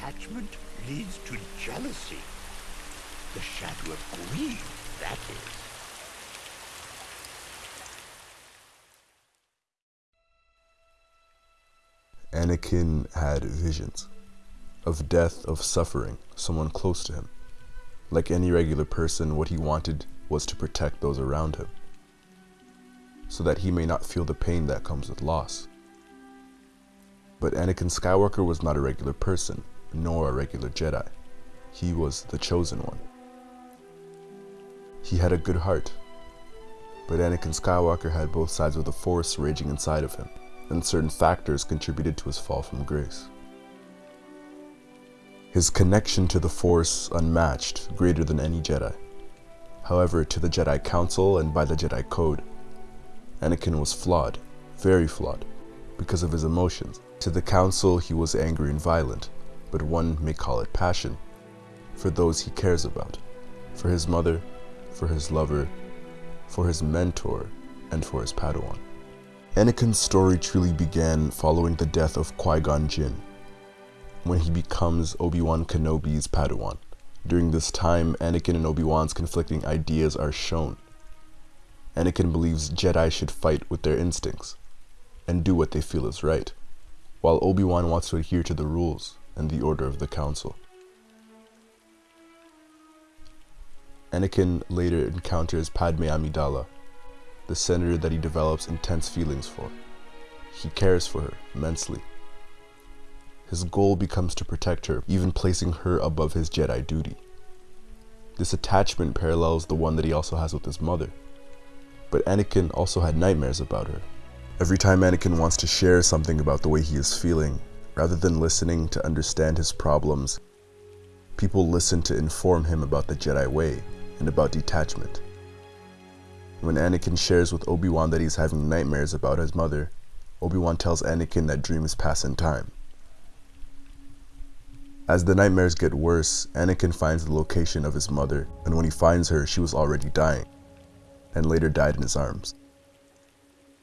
attachment leads to jealousy. The shadow of greed, that is. Anakin had visions of death, of suffering, someone close to him. Like any regular person, what he wanted was to protect those around him, so that he may not feel the pain that comes with loss. But Anakin Skywalker was not a regular person, nor a regular Jedi. He was the chosen one. He had a good heart, but Anakin Skywalker had both sides of the Force raging inside of him, and certain factors contributed to his fall from grace. His connection to the Force unmatched, greater than any Jedi. However, to the Jedi Council and by the Jedi Code, Anakin was flawed, very flawed, because of his emotions. To the Council, he was angry and violent, but one may call it passion, for those he cares about, for his mother, for his lover, for his mentor, and for his Padawan. Anakin's story truly began following the death of Qui-Gon Jinn, when he becomes Obi-Wan Kenobi's Padawan. During this time, Anakin and Obi-Wan's conflicting ideas are shown. Anakin believes Jedi should fight with their instincts and do what they feel is right, while Obi-Wan wants to adhere to the rules and the order of the Council. Anakin later encounters Padme Amidala, the senator that he develops intense feelings for. He cares for her immensely. His goal becomes to protect her, even placing her above his Jedi duty. This attachment parallels the one that he also has with his mother. But Anakin also had nightmares about her. Every time Anakin wants to share something about the way he is feeling, rather than listening to understand his problems, people listen to inform him about the Jedi way and about detachment. When Anakin shares with Obi-Wan that he's having nightmares about his mother, Obi-Wan tells Anakin that dreams pass in time. As the nightmares get worse, Anakin finds the location of his mother, and when he finds her, she was already dying, and later died in his arms.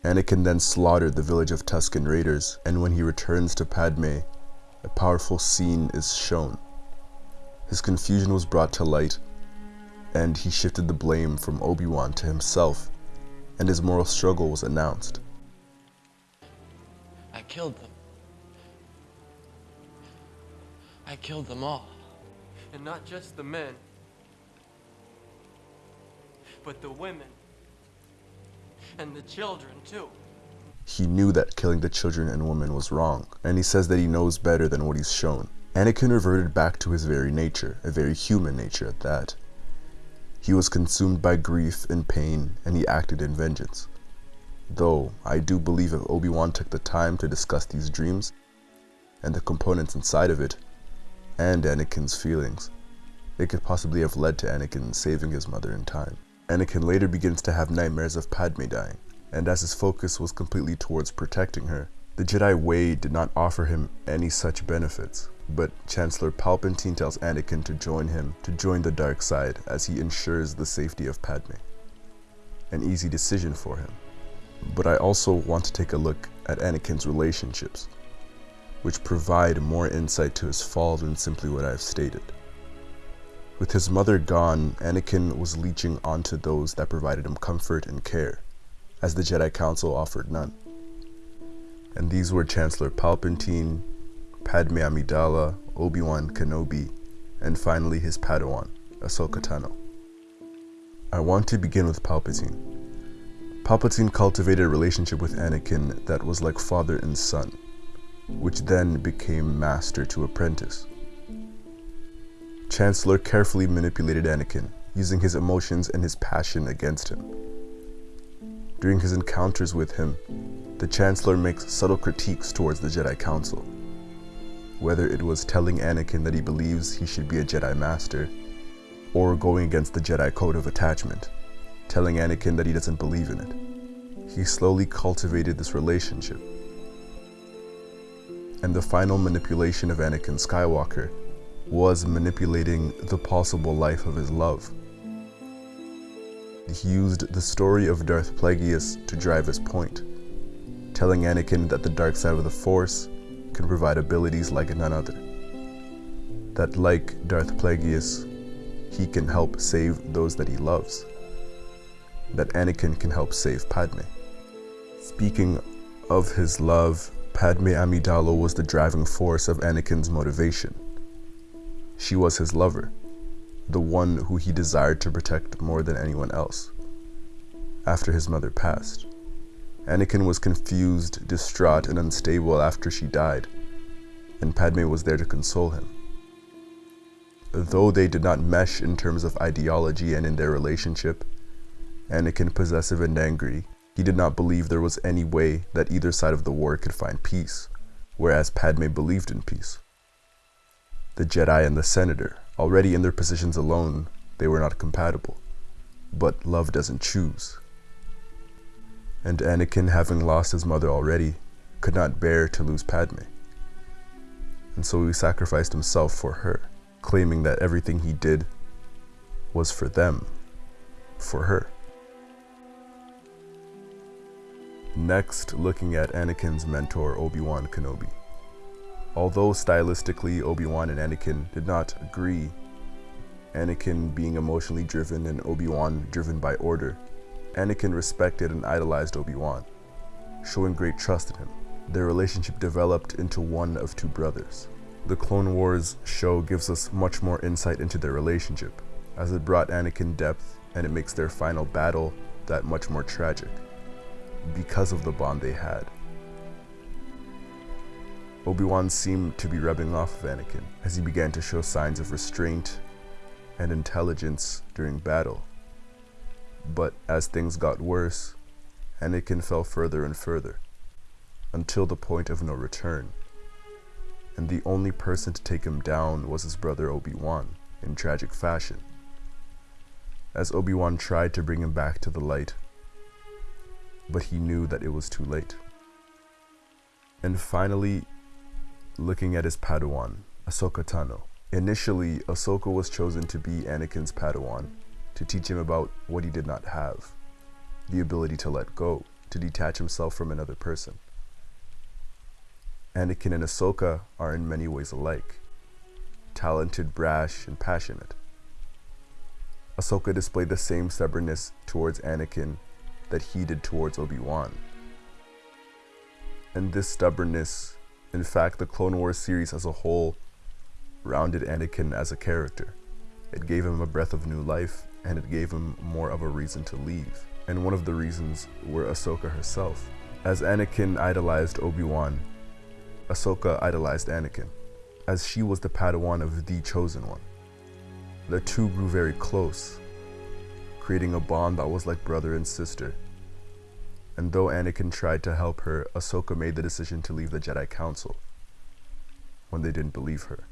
Anakin then slaughtered the village of Tusken Raiders, and when he returns to Padme, a powerful scene is shown. His confusion was brought to light, and he shifted the blame from Obi-Wan to himself, and his moral struggle was announced. I killed them. I killed them all. And not just the men, but the women. And the children, too. He knew that killing the children and women was wrong, and he says that he knows better than what he's shown. Anakin reverted back to his very nature, a very human nature at that. He was consumed by grief and pain, and he acted in vengeance. Though, I do believe if Obi-Wan took the time to discuss these dreams, and the components inside of it, and Anakin's feelings, it could possibly have led to Anakin saving his mother in time. Anakin later begins to have nightmares of Padme dying, and as his focus was completely towards protecting her, the Jedi way did not offer him any such benefits, but Chancellor Palpatine tells Anakin to join him to join the dark side as he ensures the safety of Padme. An easy decision for him. But I also want to take a look at Anakin's relationships, which provide more insight to his fall than simply what I've stated. With his mother gone, Anakin was leeching onto those that provided him comfort and care, as the Jedi Council offered none and these were Chancellor Palpatine, Padme Amidala, Obi-Wan Kenobi, and finally his Padawan, Ahsoka Tano. I want to begin with Palpatine. Palpatine cultivated a relationship with Anakin that was like father and son, which then became master to apprentice. Chancellor carefully manipulated Anakin, using his emotions and his passion against him. During his encounters with him, the Chancellor makes subtle critiques towards the Jedi Council. Whether it was telling Anakin that he believes he should be a Jedi Master, or going against the Jedi Code of Attachment, telling Anakin that he doesn't believe in it. He slowly cultivated this relationship. And the final manipulation of Anakin Skywalker was manipulating the possible life of his love. He used the story of Darth Plagueis to drive his point, telling Anakin that the dark side of the Force can provide abilities like none other. that like Darth Plagueis, he can help save those that he loves. That Anakin can help save Padme. Speaking of his love, Padme Amidala was the driving force of Anakin's motivation. She was his lover, the one who he desired to protect more than anyone else. After his mother passed, Anakin was confused, distraught, and unstable after she died, and Padme was there to console him. Though they did not mesh in terms of ideology and in their relationship, Anakin possessive and angry, he did not believe there was any way that either side of the war could find peace, whereas Padme believed in peace. The Jedi and the Senator, already in their positions alone, they were not compatible. But love doesn't choose. And Anakin, having lost his mother already, could not bear to lose Padme. And so he sacrificed himself for her, claiming that everything he did was for them, for her. Next, looking at Anakin's mentor, Obi-Wan Kenobi. Although stylistically Obi-Wan and Anakin did not agree, Anakin being emotionally driven and Obi-Wan driven by order, Anakin respected and idolized Obi-Wan, showing great trust in him. Their relationship developed into one of two brothers. The Clone Wars show gives us much more insight into their relationship, as it brought Anakin depth and it makes their final battle that much more tragic because of the bond they had. Obi-Wan seemed to be rubbing off of Anakin as he began to show signs of restraint and intelligence during battle. But as things got worse, Anakin fell further and further, until the point of no return. And the only person to take him down was his brother Obi-Wan, in tragic fashion. As Obi-Wan tried to bring him back to the light, but he knew that it was too late. And finally, looking at his Padawan, Ahsoka Tano. Initially, Ahsoka was chosen to be Anakin's Padawan, to teach him about what he did not have, the ability to let go, to detach himself from another person. Anakin and Ahsoka are in many ways alike, talented, brash, and passionate. Ahsoka displayed the same stubbornness towards Anakin that he did towards Obi-Wan. And this stubbornness, in fact, the Clone Wars series as a whole, rounded Anakin as a character. It gave him a breath of new life, and it gave him more of a reason to leave. And one of the reasons were Ahsoka herself. As Anakin idolized Obi-Wan, Ahsoka idolized Anakin, as she was the Padawan of the Chosen One. The two grew very close, creating a bond that was like brother and sister. And though Anakin tried to help her, Ahsoka made the decision to leave the Jedi Council when they didn't believe her.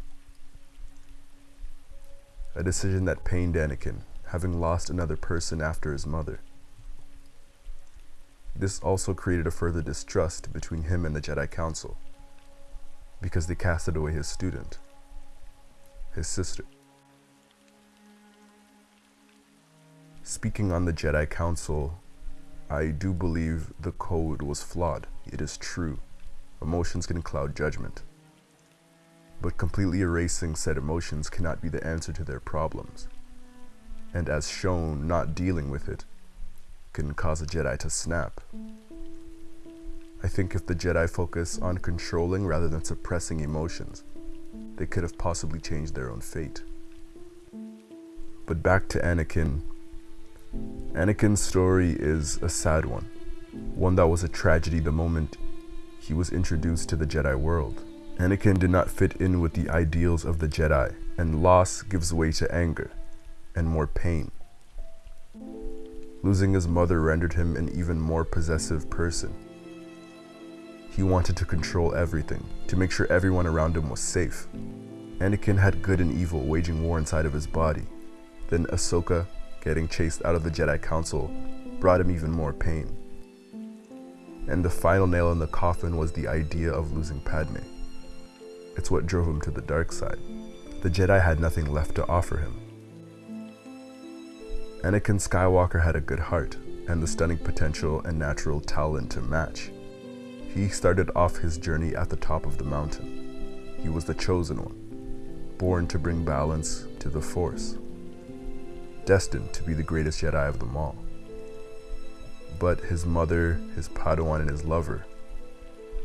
A decision that pained Anakin, having lost another person after his mother. This also created a further distrust between him and the Jedi Council, because they casted away his student, his sister. Speaking on the Jedi Council, I do believe the code was flawed. It is true. Emotions can cloud judgment. But completely erasing said emotions cannot be the answer to their problems. And as shown, not dealing with it can cause a Jedi to snap. I think if the Jedi focus on controlling rather than suppressing emotions, they could have possibly changed their own fate. But back to Anakin Anakin's story is a sad one, one that was a tragedy the moment he was introduced to the Jedi world. Anakin did not fit in with the ideals of the Jedi, and loss gives way to anger and more pain. Losing his mother rendered him an even more possessive person. He wanted to control everything, to make sure everyone around him was safe. Anakin had good and evil waging war inside of his body. Then Ahsoka getting chased out of the Jedi Council brought him even more pain. And the final nail in the coffin was the idea of losing Padme. It's what drove him to the dark side. The Jedi had nothing left to offer him. Anakin Skywalker had a good heart and the stunning potential and natural talent to match. He started off his journey at the top of the mountain. He was the chosen one. born to bring balance to the Force, destined to be the greatest Jedi of them all. But his mother, his Padawan, and his lover,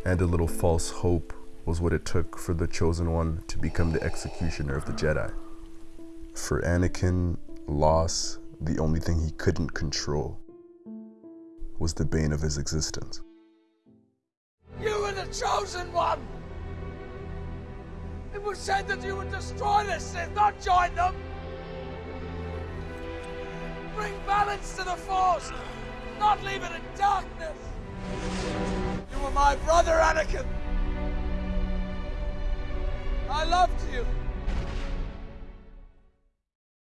and a little false hope was what it took for the Chosen One to become the executioner of the Jedi. For Anakin, loss, the only thing he couldn't control, was the bane of his existence. You were the chosen one! It was said that you would destroy the Sith, not join them! Bring balance to the Force, not leave it in darkness! You were my brother, Anakin! I loved you!